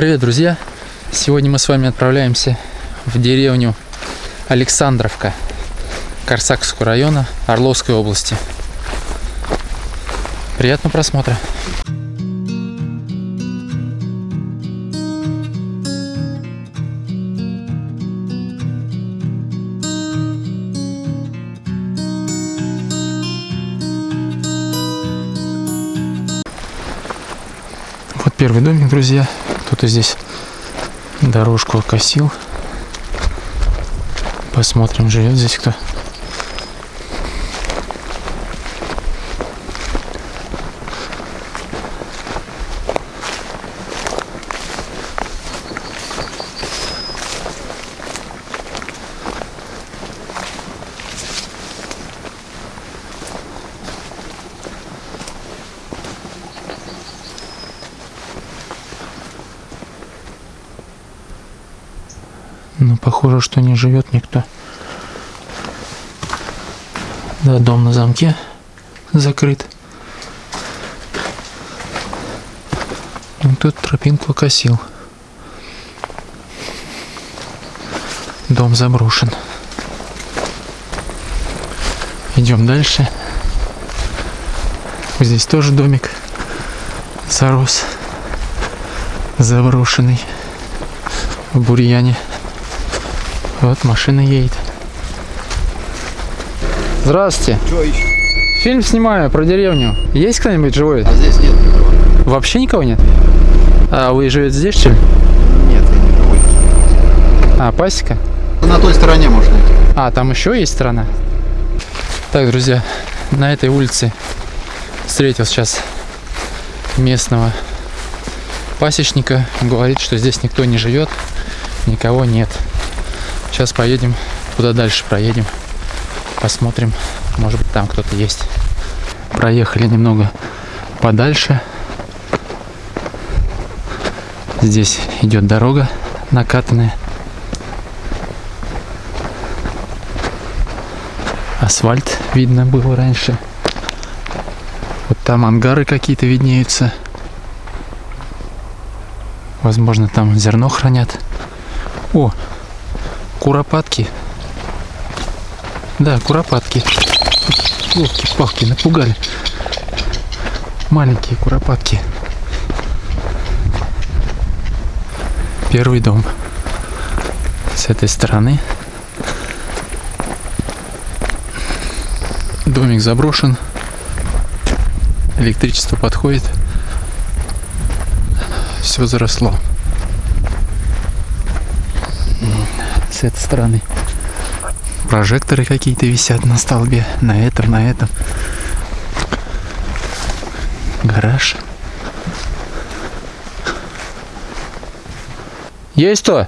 Привет, друзья! Сегодня мы с вами отправляемся в деревню Александровка Корсакского района Орловской области. Приятного просмотра! Вот первый домик, друзья. Кто-то здесь дорожку окосил. Посмотрим, живет здесь кто. Но похоже, что не живет никто. Да, дом на замке закрыт. Ну, тут тропинку косил. Дом заброшен. Идем дальше. Здесь тоже домик зарос. Заброшенный. В бурьяне. Вот машина едет. Здравствуйте. Что ищешь? Фильм снимаю про деревню. Есть кто-нибудь живой? А здесь нет никого. Вообще никого нет? А вы живете здесь, что ли? Нет, я не живу. А, пасека? На той стороне можно идти. А, там еще есть сторона? Так, друзья, на этой улице встретил сейчас местного пасечника. Говорит, что здесь никто не живет, никого нет. Сейчас поедем куда дальше проедем. Посмотрим, может быть там кто-то есть. Проехали немного подальше. Здесь идет дорога накатанная. Асфальт видно было раньше. Вот там ангары какие-то виднеются. Возможно, там зерно хранят. О, куропатки. Да, куропатки. Елки-палки, напугали. Маленькие куропатки. Первый дом. С этой стороны. Домик заброшен. Электричество подходит. Все заросло. С этой стороны. Прожекторы какие-то висят на столбе. На этом, на этом. Гараж. Есть кто?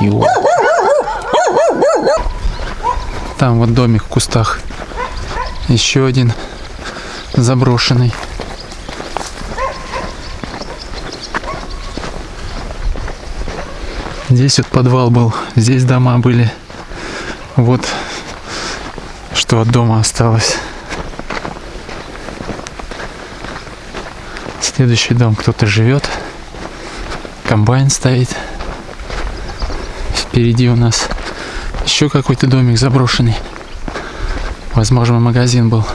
Ё. Там вот домик в кустах. Еще один заброшенный. Здесь вот подвал был, здесь дома были. Вот что от дома осталось. Следующий дом кто-то живет. Комбайн стоит. Впереди у нас еще какой-то домик заброшенный. Возможно, магазин был.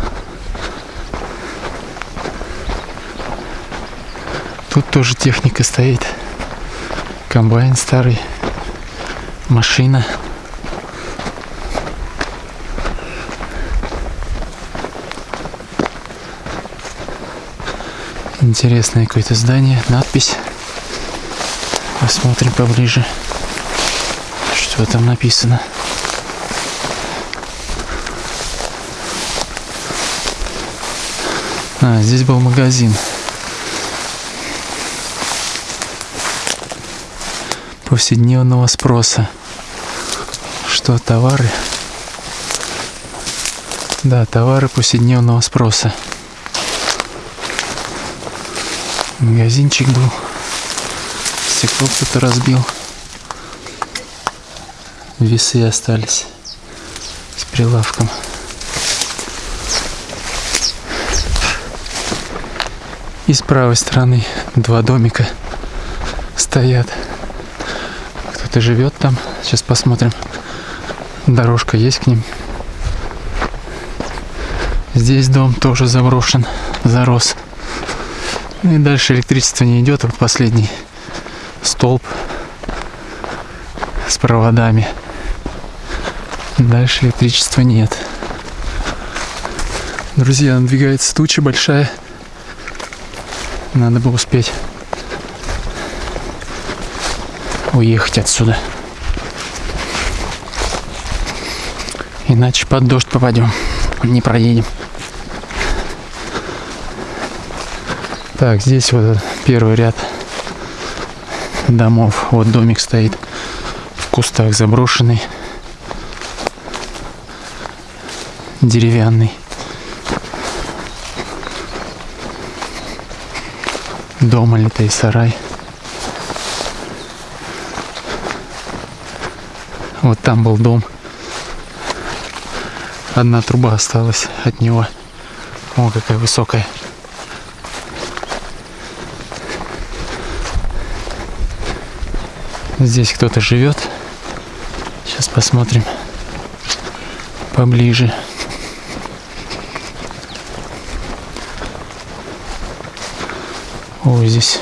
Тут тоже техника стоит. Комбайн старый. Машина. Интересное какое-то здание, надпись. Посмотрим поближе, что там написано. А, здесь был магазин. Повседневного спроса. Что, товары? Да, товары повседневного спроса. Магазинчик был. Стекло кто-то разбил. Весы остались с прилавком. И с правой стороны два домика стоят. Кто-то живет там. Сейчас посмотрим. Дорожка есть к ним. Здесь дом тоже заброшен, зарос. Ну и дальше электричество не идет. Вот последний столб с проводами. Дальше электричества нет. Друзья, надвигается туча большая. Надо бы успеть уехать отсюда. Иначе под дождь попадем. Не проедем. Так, здесь вот первый ряд домов. Вот домик стоит в кустах заброшенный. Деревянный. Дома литый сарай. Вот там был дом. Одна труба осталась от него. О, какая высокая. Здесь кто-то живет. Сейчас посмотрим поближе. Ой, здесь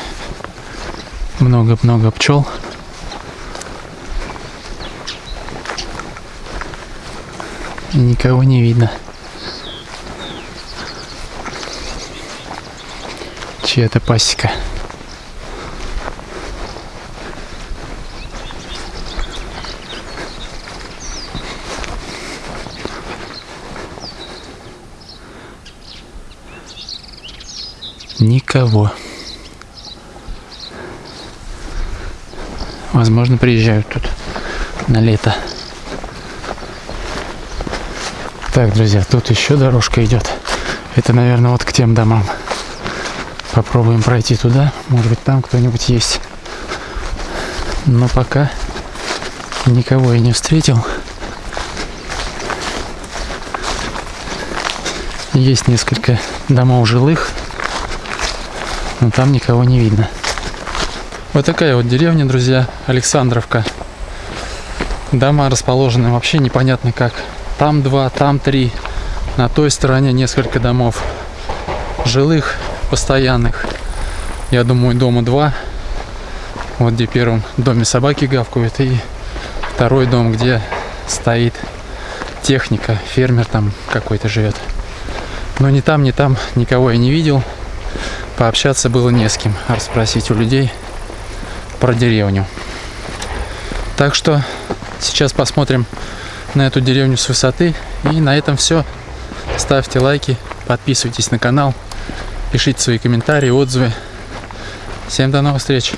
много-много пчел. И никого не видно. Чья-то пасека. Никого. Возможно, приезжают тут на лето. Так, друзья, тут еще дорожка идет. Это, наверное, вот к тем домам. Попробуем пройти туда. Может быть, там кто-нибудь есть. Но пока никого я не встретил. Есть несколько домов жилых, но там никого не видно. Вот такая вот деревня, друзья, Александровка. Дома расположены вообще непонятно как. Там два, там три. На той стороне несколько домов. Жилых, постоянных. Я думаю, дома два. Вот где первым доме собаки гавкают. И второй дом, где стоит техника. Фермер там какой-то живет. Но ни там, ни там никого я не видел. Пообщаться было не с кем. Расспросить у людей про деревню. Так что сейчас посмотрим на эту деревню с высоты. И на этом все. Ставьте лайки, подписывайтесь на канал, пишите свои комментарии, отзывы. Всем до новых встреч!